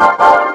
Música